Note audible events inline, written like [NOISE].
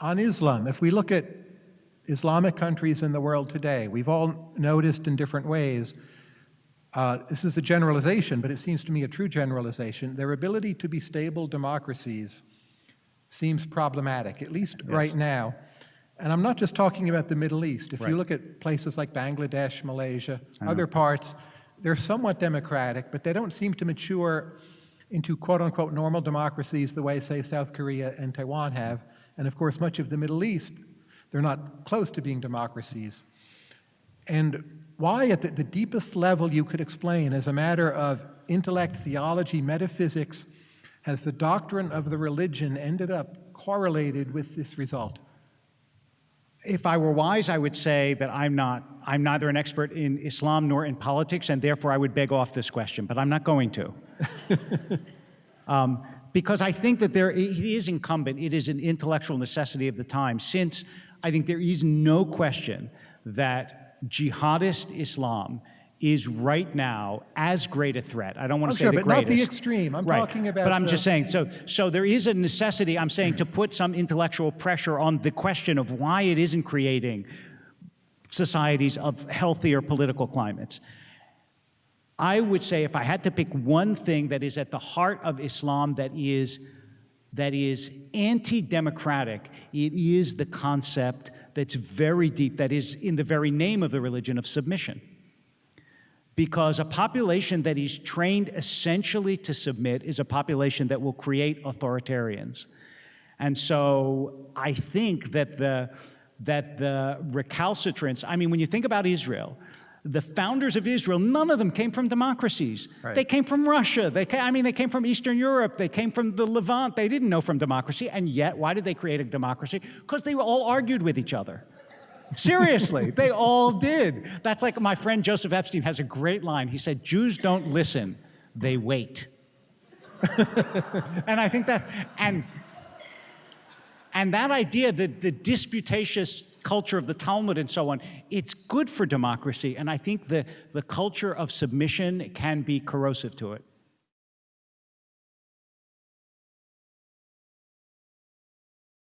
On Islam, if we look at Islamic countries in the world today, we've all noticed in different ways, uh, this is a generalization, but it seems to me a true generalization, their ability to be stable democracies seems problematic, at least Yes. right now. And I'm not just talking about the Middle East. If Right. you look at places like Bangladesh, Malaysia, other parts, they're somewhat democratic, but they don't seem to mature into quote-unquote normal democracies the way, say, South Korea and Taiwan have. And of course, much of the Middle East, they're not close to being democracies. And why, at the, the deepest level you could explain, as a matter of intellect, theology, metaphysics, has the doctrine of the religion ended up correlated with this result? If I were wise, I would say that I'm not, I'm neither an expert in Islam nor in politics, and therefore I would beg off this question, but I'm not going to. [LAUGHS] um, because I think that there, it is incumbent, it is an intellectual necessity of the time, since I think there is no question that jihadist Islam is right now as great a threat. I don't want Oh, to say sure, the but not greatest. the extreme. I'm Right. talking about But I'm the- just saying, so, so there is a necessity, I'm saying, to put some intellectual pressure on the question of why it isn't creating societies of healthier political climates. I would say if I had to pick one thing that is at the heart of Islam that is, that is anti-democratic, it is the concept that's very deep, that is in the very name of the religion of submission because a population that is trained essentially to submit is a population that will create authoritarians. And so I think that the, that the recalcitrance, I mean, when you think about Israel, the founders of Israel, none of them came from democracies. Right. They came from Russia. They came, I mean, they came from Eastern Europe. They came from the Levant. They didn't know from democracy. And yet, why did they create a democracy? Because they all argued with each other. Seriously, [LAUGHS] they all did. That's like my friend Joseph Epstein has a great line. He said, Jews don't listen, they wait. [LAUGHS] and I think that, and, and that idea, the, the disputatious culture of the Talmud and so on, it's good for democracy. And I think the, the culture of submission can be corrosive to it.